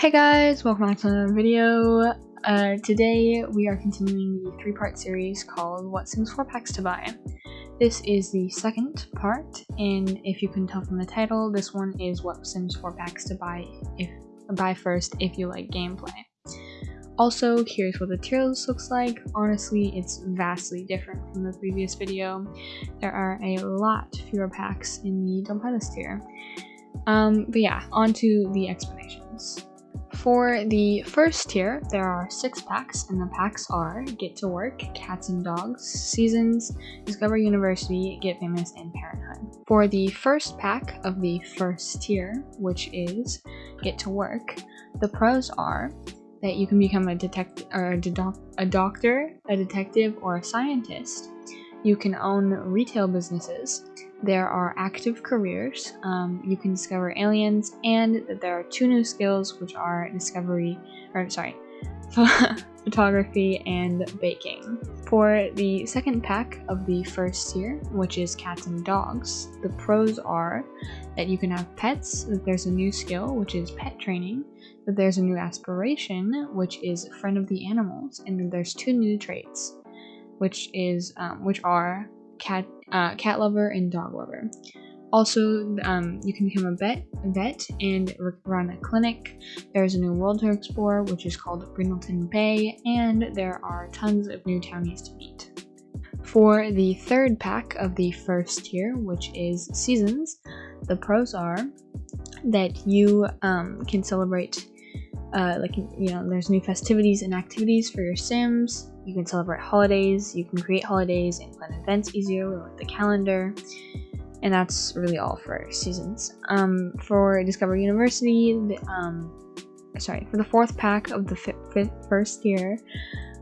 Hey guys, welcome back to another video. Uh, today we are continuing the three-part series called What Sims 4 Packs to Buy. This is the second part, and if you can tell from the title, this one is What Sims 4 Packs to Buy if buy first if you like gameplay. Also, here's what the tier list looks like. Honestly, it's vastly different from the previous video. There are a lot fewer packs in the Don't Buy This tier. Um, but yeah, on to the explanations. For the first tier, there are six packs, and the packs are Get to Work, Cats and Dogs, Seasons, Discover University, Get Famous, and Parenthood. For the first pack of the first tier, which is Get to Work, the pros are that you can become a detective or a, a doctor, a detective, or a scientist. You can own retail businesses, there are active careers, um, you can discover aliens, and there are two new skills which are discovery, or sorry, photography and baking. For the second pack of the first tier, which is cats and dogs, the pros are that you can have pets, that there's a new skill, which is pet training, that there's a new aspiration, which is friend of the animals, and there's two new traits, which is um, which are cat uh, cat lover and dog lover. Also, um, you can become a vet, vet and run a clinic. There's a new world to explore, which is called Brindleton Bay, and there are tons of new townies to meet. For the third pack of the first tier, which is seasons, the pros are that you um, can celebrate uh, like you know there's new festivities and activities for your sims you can celebrate holidays you can create holidays and plan events easier with the calendar. And that's really all for seasons. Um, for discover university the, um, sorry for the fourth pack of the fifth, first year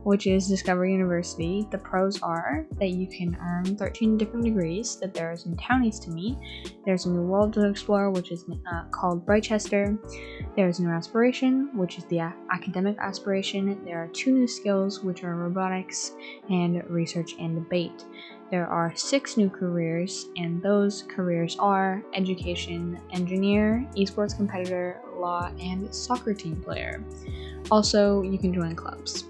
which is Discover University. The pros are that you can earn 13 different degrees, that there is new townies to meet, there's a new world to explore, which is uh, called Britechester, there's new aspiration, which is the academic aspiration, there are two new skills, which are robotics and research and debate. There are six new careers, and those careers are education, engineer, esports competitor, law, and soccer team player. Also, you can join clubs.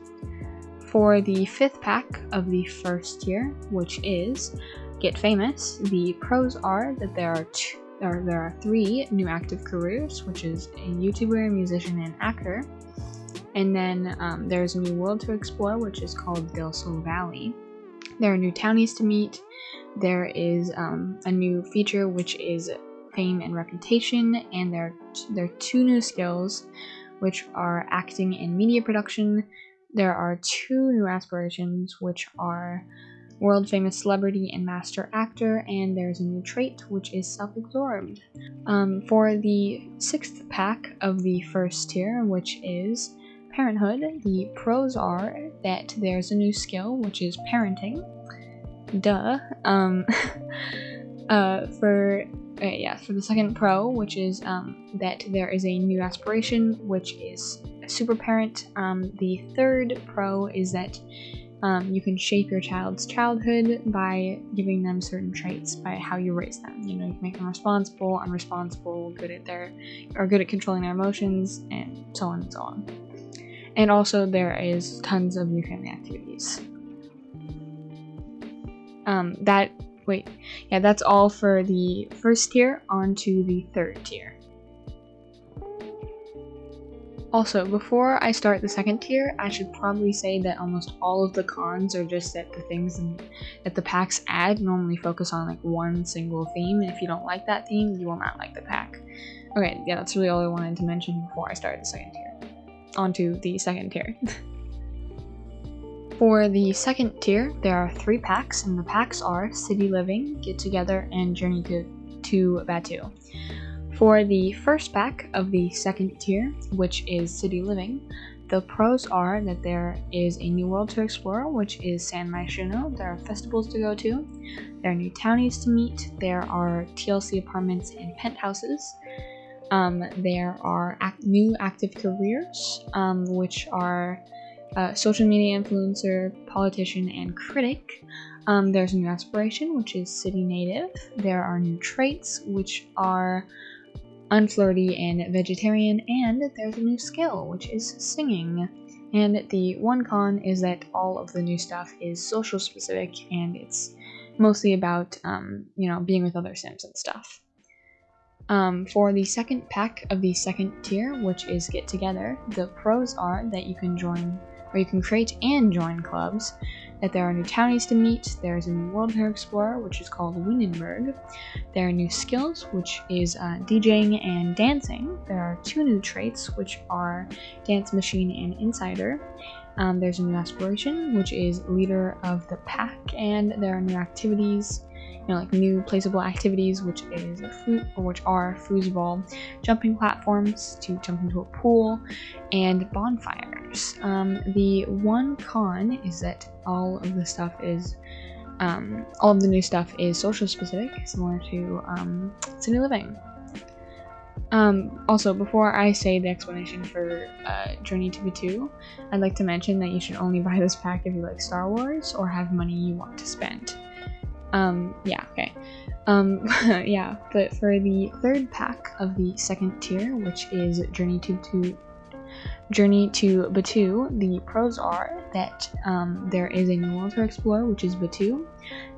For the fifth pack of the first tier, which is Get Famous, the pros are that there are two, or there are three new active careers, which is a YouTuber, musician, and actor. And then um, there's a new world to explore, which is called Del Sol Valley. There are new townies to meet. There is um, a new feature, which is fame and reputation, and there there are two new skills, which are acting and media production, there are two new aspirations, which are world famous celebrity and master actor, and there's a new trait, which is self absorbed. Um, for the sixth pack of the first tier, which is parenthood, the pros are that there's a new skill, which is parenting. Duh. Um, uh, for uh, yeah, for the second pro, which is um, that there is a new aspiration, which is super parent. Um, the third pro is that um, you can shape your child's childhood by giving them certain traits by how you raise them. You know, you can make them responsible, unresponsible, good at their, or good at controlling their emotions, and so on and so on. And also, there is tons of new family activities. Um, that wait, yeah, that's all for the first tier. On to the third tier. Also, before I start the second tier, I should probably say that almost all of the cons are just that the things that the packs add normally focus on like one single theme, and if you don't like that theme, you will not like the pack. Okay, yeah, that's really all I wanted to mention before I start the second tier. On to the second tier. For the second tier, there are three packs, and the packs are City Living, Get Together, and Journey to, to Batuu. For the first pack of the second tier, which is City Living, the pros are that there is a new world to explore, which is San Myshuno. There are festivals to go to. There are new townies to meet. There are TLC apartments and penthouses. Um, there are new active careers, um, which are uh, social media influencer, politician, and critic. Um, there's a new aspiration, which is city native. There are new traits, which are unflirty and vegetarian, and there's a new skill, which is singing. And the one con is that all of the new stuff is social specific and it's mostly about, um, you know, being with other Sims and stuff. Um, for the second pack of the second tier, which is Get Together, the pros are that you can join, or you can create and join clubs, that there are new townies to meet, there's a new world to explore, which is called Windenburg, there are new skills, which is uh, DJing and dancing, there are two new traits, which are Dance Machine and Insider, um, there's a new aspiration, which is Leader of the Pack, and there are new activities, you know, like new placeable activities, which is or which are foosball, jumping platforms to jump into a pool, and bonfires. Um, the one con is that all of the stuff is, um, all of the new stuff is social specific, similar to um, City Living. Um, also, before I say the explanation for uh, Journey to Batuu, I'd like to mention that you should only buy this pack if you like Star Wars or have money you want to spend. Um, yeah, okay. Um, yeah, but for the third pack of the second tier, which is Journey to, to Journey to Batuu, the pros are that um, there is a new world to explore, which is Batuu.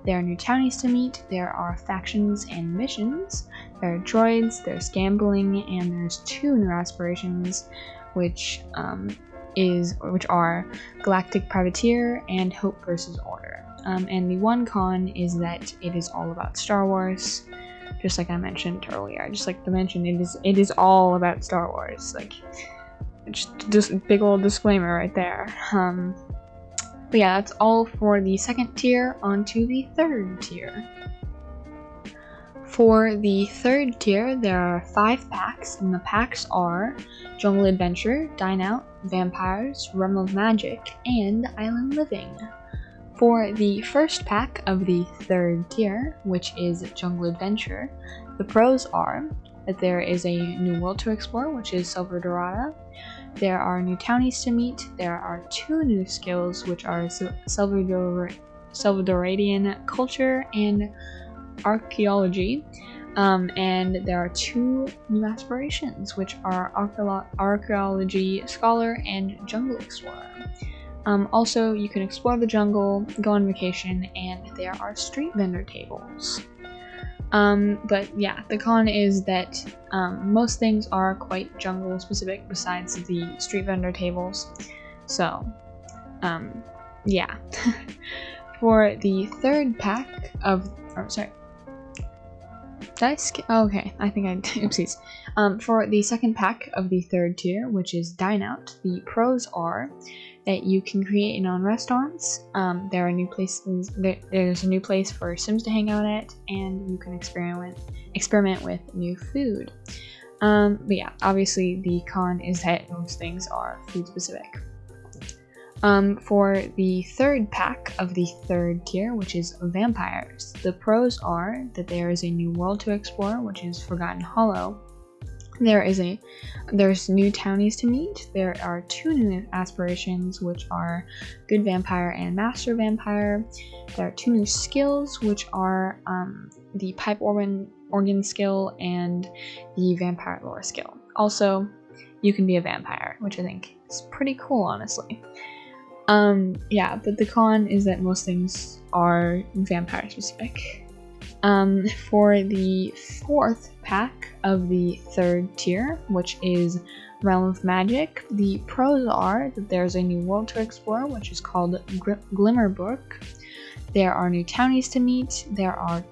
There are new townies to meet, there are factions and missions, there are droids, there's gambling, and there's two new aspirations, which um, is which are Galactic Privateer and Hope versus Order. Um, and the one con is that it is all about Star Wars, just like I mentioned earlier. I just like to mention, it is it is all about Star Wars. Like, just big old disclaimer right there. Um, but yeah, that's all for the second tier. On to the third tier. For the third tier, there are five packs, and the packs are Jungle Adventure, Dine Out, Vampires, Realm of Magic, and Island Living. For the first pack of the third tier, which is Jungle Adventure, the pros are that there is a new world to explore, which is Selvadorada. There are new townies to meet. There are two new skills, which are Salvador Salvadorian culture and archaeology. Um, and there are two new aspirations, which are archaeology scholar and jungle explorer. Um, also, you can explore the jungle, go on vacation, and there are street vendor tables. Um, but yeah, the con is that um, most things are quite jungle specific besides the street vendor tables. So, um, yeah. For the third pack of, or sorry, Oh, okay, I think I, oopsies. Um, for the second pack of the third tier, which is Dine Out, the pros are that you can create own restaurants. Um, there are new places. There, there's a new place for Sims to hang out at, and you can experiment experiment with new food. Um, but yeah, obviously the con is that most things are food specific. Um, for the third pack of the third tier, which is vampires, the pros are that there is a new world to explore, which is Forgotten Hollow, there is a there's new townies to meet. There are two new aspirations, which are Good Vampire and Master Vampire. There are two new skills, which are um, the Pipe Organ organ skill and the Vampire Lore skill. Also, you can be a vampire, which I think is pretty cool, honestly. Um, yeah, but the con is that most things are vampire specific. Um, for the fourth pack of the third tier, which is Realm of Magic, the pros are that there's a new world to explore, which is called Gr Glimmerbrook. There are new townies to meet. There are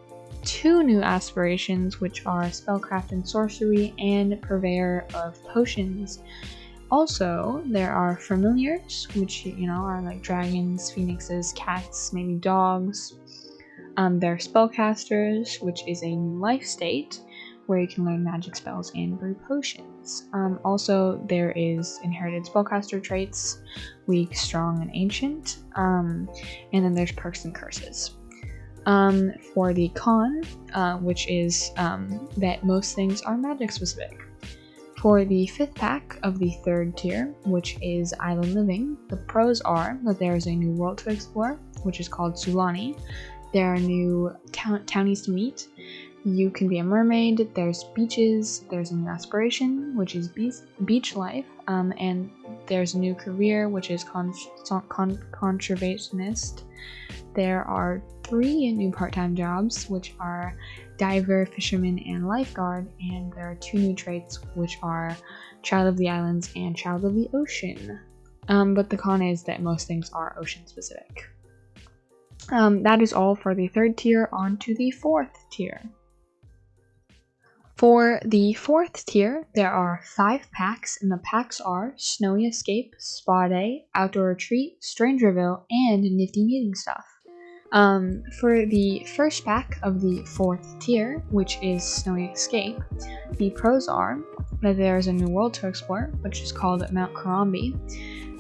two new aspirations, which are Spellcraft and Sorcery and Purveyor of Potions. Also, there are familiars, which, you know, are like dragons, phoenixes, cats, maybe dogs, um, there are spellcasters, which is a new life state where you can learn magic spells and brew potions. Um, also, there is inherited spellcaster traits, weak, strong, and ancient. Um, and then there's perks and curses. Um, for the con, uh, which is um, that most things are magic specific. For the fifth pack of the third tier, which is Island Living, the pros are that there is a new world to explore, which is called Sulani, there are new townies to meet. you can be a mermaid. There's beaches. There's a new aspiration, which is beach, beach life. Um, and there's a new career, which is con con conservationist. There are three new part-time jobs, which are diver, fisherman, and lifeguard. And there are two new traits, which are child of the islands and child of the ocean. Um, but the con is that most things are ocean specific. Um, that is all for the third tier. On to the fourth tier. For the fourth tier, there are five packs, and the packs are Snowy Escape, Spa Day, Outdoor Retreat, Strangerville, and Nifty Knitting Stuff. Um, for the first pack of the fourth tier, which is Snowy Escape, the pros are that there is a new world to explore, which is called Mount Komorebi.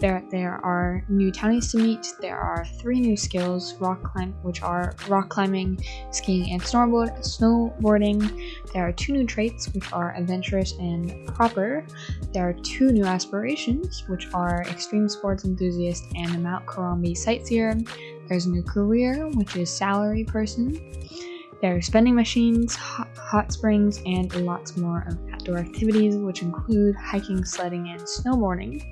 There, there are new townies to meet. There are three new skills, rock climb, which are rock climbing, skiing, and snowboard, snowboarding. There are two new traits, which are adventurous and proper. There are two new aspirations, which are extreme sports enthusiast and Mount Komorebi sightseer. There's a new career, which is salary person. There are spending machines, hot, hot springs, and lots more of outdoor activities, which include hiking, sledding, and snowboarding.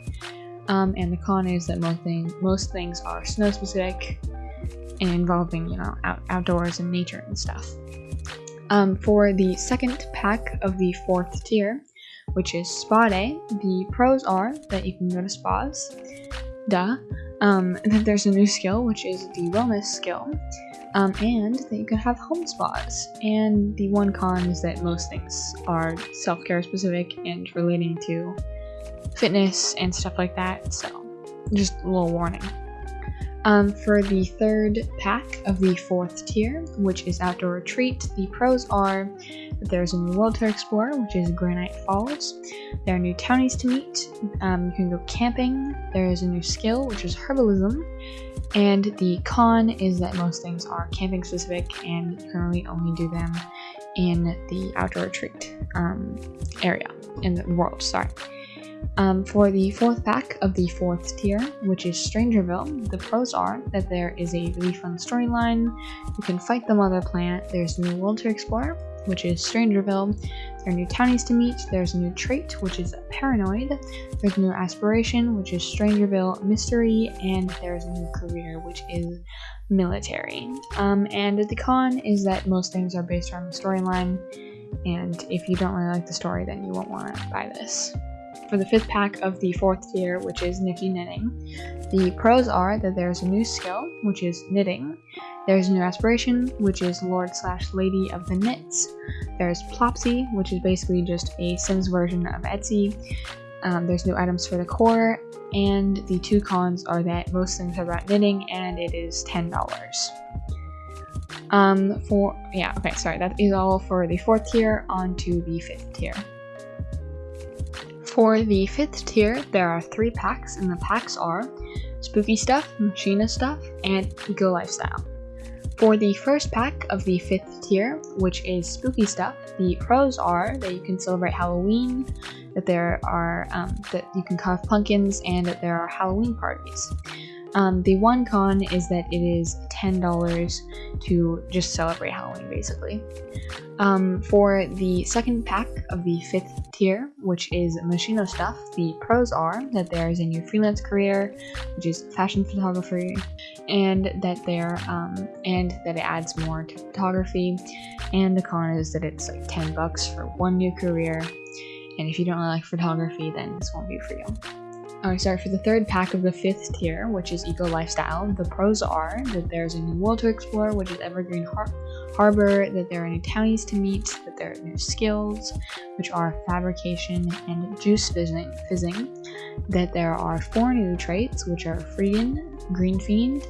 Um, and the con is that most, thing, most things are snow specific and involving, you know, out, outdoors and nature and stuff. Um, for the second pack of the fourth tier, which is Spa Day, the pros are that you can go to spas, duh, um, that there's a new skill, which is the wellness skill, um, and that you can have home spas. And the one con is that most things are self care specific and relating to fitness and stuff like that. So, just a little warning. Um, for the third pack of the fourth tier, which is Outdoor Retreat, the pros are that there's a new world to explore, which is Granite Falls. There are new townies to meet. Um, you can go camping. There is a new skill, which is herbalism. And the con is that most things are camping specific and you can really only do them in the outdoor retreat um, area in the world. Sorry. Um, for the fourth pack of the fourth tier, which is Strangerville, the pros are that there is a really fun storyline, you can fight the mother planet, there's a new world to explore, which is Strangerville, there are new townies to meet, there's a new trait, which is Paranoid, there's a new aspiration, which is Strangerville Mystery, and there's a new career, which is Military. Um, and the con is that most things are based around the storyline, and if you don't really like the story, then you won't want to buy this for the fifth pack of the fourth tier, which is Nifty Knitting. The pros are that there's a new skill, which is knitting. There's a new aspiration, which is Lord slash Lady of the Knits. There's Plopsy, which is basically just a Sims version of Etsy. Um, there's new items for the core, and the two cons are that most things are about knitting, and it is $10. Um, for, yeah, okay, sorry, that is all for the fourth tier, on to the fifth tier. For the fifth tier, there are three packs, and the packs are Spooky Stuff, Moschino Stuff, and Eco Lifestyle. For the first pack of the fifth tier, which is Spooky Stuff, the pros are that you can celebrate Halloween, that there are um, that you can carve pumpkins, and that there are Halloween parties. Um, the one con is that it is $10 to just celebrate Halloween, basically. Um, for the second pack of the fifth tier, which is Moschino stuff, the pros are that there is a new freelance career, which is fashion photography, and that there um, and that it adds more to photography. And the con is that it's like 10 bucks for one new career. And if you don't like photography, then this won't be for you. Alright, sorry, for the third pack of the fifth tier, which is Eco Lifestyle, the pros are that there's a new world to explore, which is Evergreen Har Harbor, that there are new townies to meet, that there are new skills, which are fabrication and juice fizzing, fizzing that there are four new traits, which are Freegan, Green Fiend,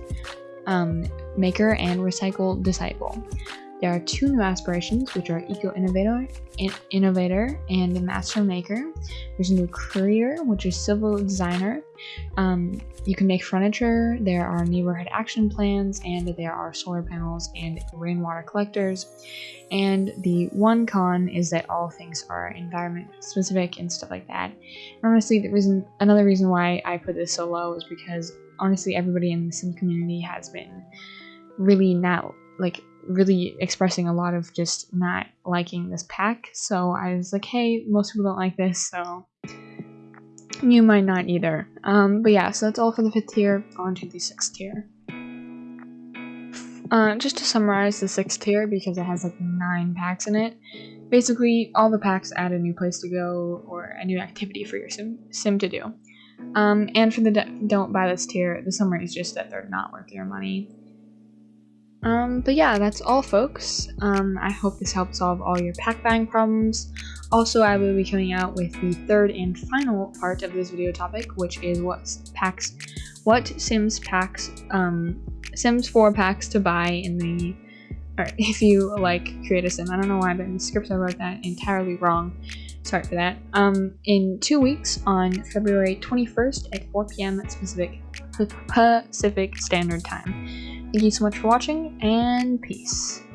um, Maker, and Recycle Disciple. There are two new aspirations, which are Eco Innovator, in Innovator and Master Maker. There's a new career, which is Civil Designer. Um, you can make furniture. There are neighborhood action plans, and there are solar panels and rainwater collectors. And the one con is that all things are environment specific and stuff like that. Honestly, the reason, another reason why I put this so low is because honestly, everybody in the sim community has been really not like really expressing a lot of just not liking this pack. So I was like, hey, most people don't like this, so you might not either. Um, but yeah, so that's all for the fifth tier. On to the sixth tier. Uh, just to summarize the sixth tier, because it has like nine packs in it, basically all the packs add a new place to go or a new activity for your sim, sim to do. Um, and for the don't buy this tier, the summary is just that they're not worth your money. Um, but yeah, that's all folks. Um, I hope this helped solve all your pack buying problems. Also, I will be coming out with the third and final part of this video topic, which is what packs, what Sims packs, um, Sims 4 packs to buy in the, or if you like create a sim. I don't know why, but in the script I wrote that entirely wrong. Sorry for that. Um, in two weeks on February 21st at 4 p.m. Pacific Pacific Standard Time. Thank you so much for watching, and peace.